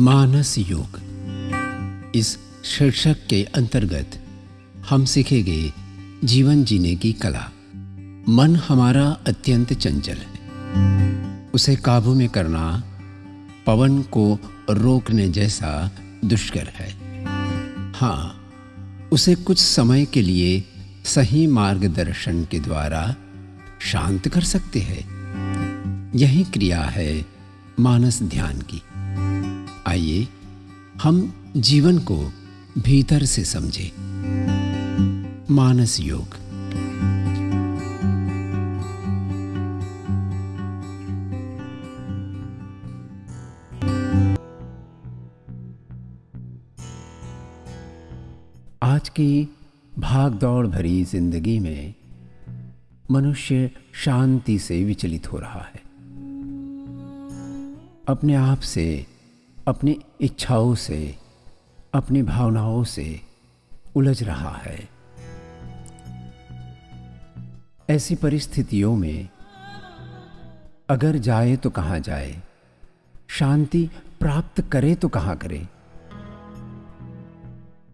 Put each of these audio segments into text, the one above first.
मानस योग। इस शीर्षक के अंतर्गत हम सीखेंगे जीवन जीने की कला। मन हमारा अत्यंत चंचल है। उसे काबू में करना पवन को रोकने जैसा दुष्कर है। हाँ उसे कुछ समय के लिए सही मार्गदर्शन के द्वारा शांत कर सकते हैं। यही क्रिया है मानस ध्यान की। आइए, हम जीवन को भीतर से समझें। मानस योग। आज की भाग दौड़ भरी ज़िंदगी में मनुष्य शांति से विचलित हो रहा है। अपने आप से, अपनी इच्छाओं से, अपनी भावनाओं से उलझ रहा है। ऐसी परिस्थितियों में अगर जाए तो कहाँ जाए? शांति प्राप्त करे तो कहाँ करे?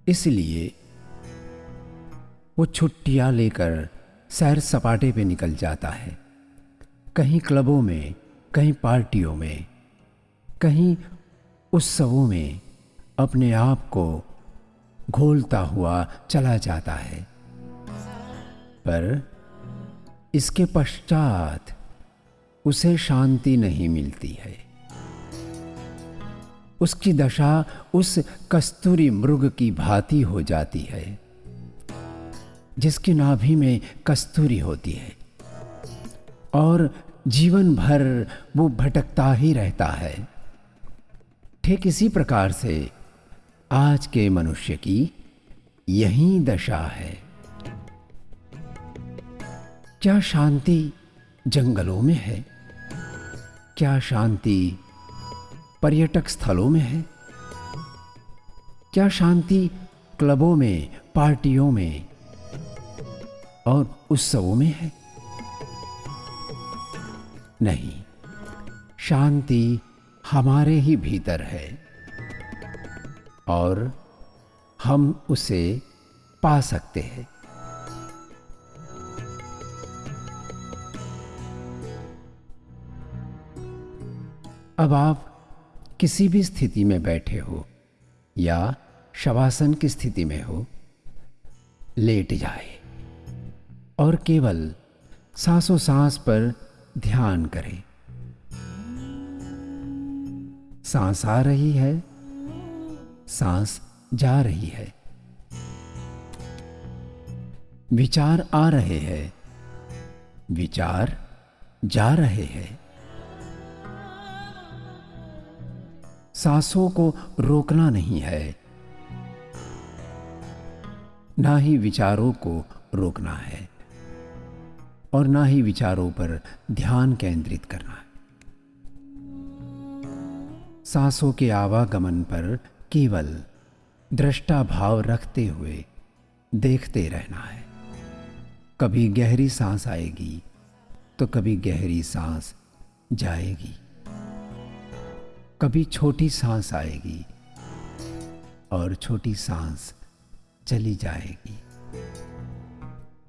इसलिए वो छुट्टियाँ लेकर सैर सपाटे पे निकल जाता है। कहीं क्लबों में, कहीं पार्टियों में कहीं उस उत्सवों में अपने आप को घोलता हुआ चला जाता है। पर इसके पश्चात उसे शांति नहीं मिलती है। उसकी दशा उस कस्तूरी मृग की भांति हो जाती है, जिसकी नाभि में कस्तूरी होती है, और जीवन भर वो भटकता ही रहता है। ठीक इसी प्रकार से। आज के मनुष्य की यही दशा है। क्या शांति जंगलों में है? क्या शांति पर्यटक स्थलों में है? क्या शांति क्लबों में, पार्टियों में और उत्सवों में है? नहीं। शांति हमारे ही भीतर है। और हम उसे पा सकते हैं। अब आप किसी भी स्थिति में बैठे हो या शवासन की स्थिति में हो, लेट जाए और केवल सांसों सांस पर ध्यान करें। सांस आ रही है। सांस जा रही है। विचार आ रहे हैं। विचार जा रहे हैं। सांसों को रोकना नहीं है। ना ही विचारों को रोकना है। और ना ही विचारों पर ध्यान केंद्रित करना है। सांसों के आवागमन पर केवल दृष्टा भाव रखते हुए देखते रहना है। कभी गहरी सांस आएगी तो कभी गहरी सांस जाएगी। कभी छोटी सांस आएगी और छोटी सांस चली जाएगी।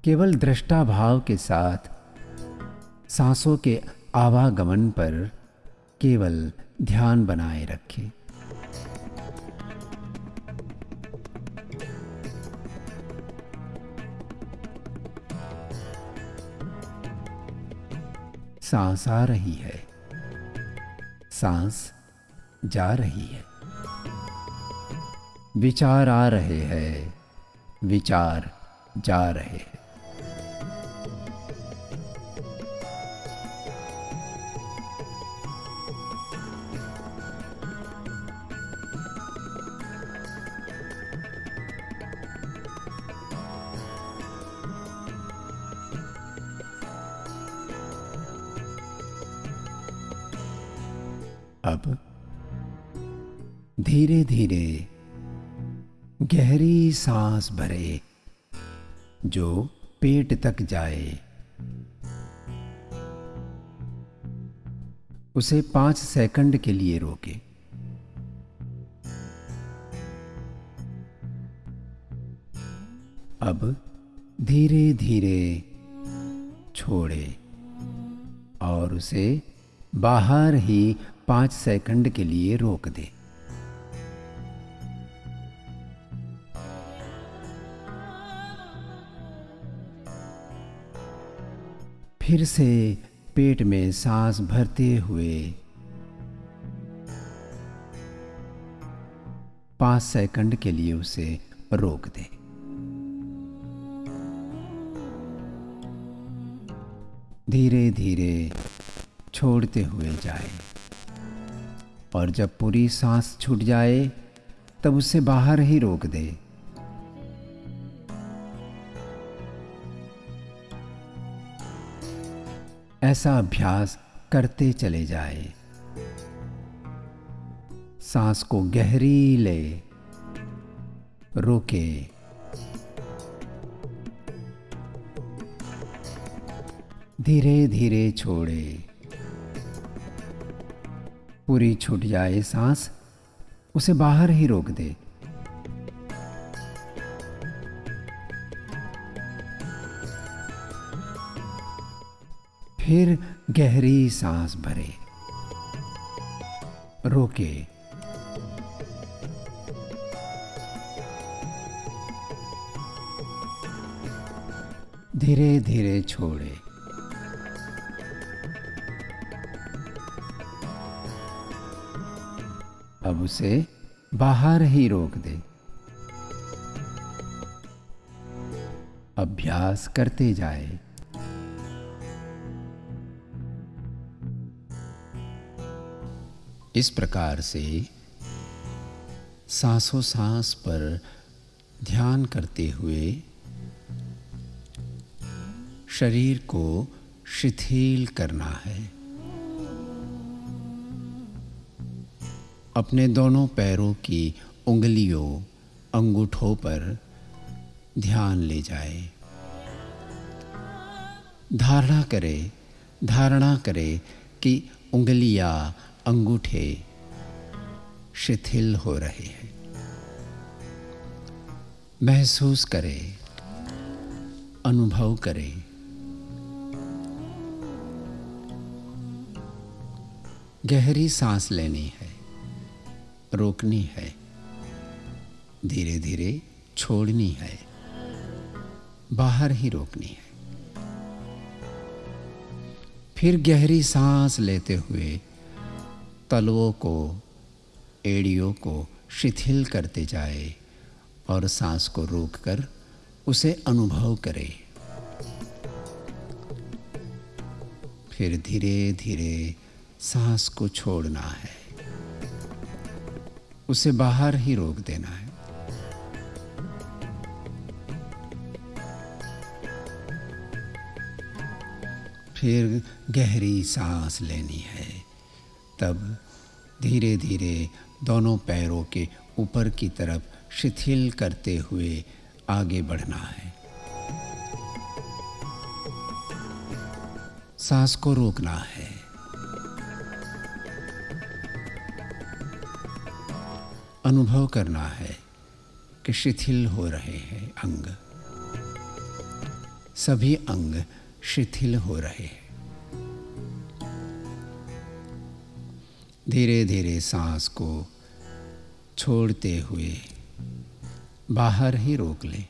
केवल दृष्टा भाव के साथ सांसों के आवागमन पर केवल ध्यान बनाए रखें। सांस आ रही है। सांस जा रही है। विचार आ रहे हैं। विचार जा रहे हैं। अब। धीरे धीरे गहरी सांस भरे जो पेट तक जाए, उसे पाँच सेकंड के लिए रोके। अब धीरे धीरे छोड़े और उसे बाहर ही पाँच सेकंड के लिए रोक दे। फिर से पेट में सांस भरते हुए पाँच सेकंड के लिए उसे रोक दे। धीरे धीरे छोड़ते हुए जाए। और जब पूरी सांस छूट जाए, तब उसे बाहर ही रोक दे। ऐसा अभ्यास करते चले जाए। सांस को गहरी ले, रोके। धीरे धीरे छोड़े। पूरी छूट जाए सांस, उसे बाहर ही रोक दे। फिर गहरी सांस भरे। रोके। धीरे धीरे छोड़े। अब उसे बाहर ही रोक दे। अभ्यास करते जाए। इस प्रकार से सांसों सांस पर ध्यान करते हुए शरीर को शिथिल करना है। अपने दोनों पैरों की उंगलियों, अंगूठों पर ध्यान ले जाए। धारणा करे धारणा करे कि उंगलियाँ, अंगूठे शिथिल हो रहे हैं। महसूस करे, अनुभव करे। गहरी सांस लेनी है। रोकनी है। धीरे धीरे छोड़नी है। बाहर ही रोकनी है। फिर गहरी सांस लेते हुए तलवों को, एड़ियों को शिथिल करते जाए और सांस को रोककर उसे अनुभव करे। फिर धीरे धीरे सांस को छोड़ना है। उसे बाहर ही रोक देना है। फिर गहरी सांस लेनी है। तब धीरे धीरे दोनों पैरों के ऊपर की तरफ़ शिथिल करते हुए आगे बढ़ना है। सांस को रोकना है। अनुभव करना है कि शिथिल हो रहे हैं अंग। सभी अंग शिथिल हो रहे हैं। धीरे धीरे सांस को छोड़ते हुए बाहर ही रोक लें।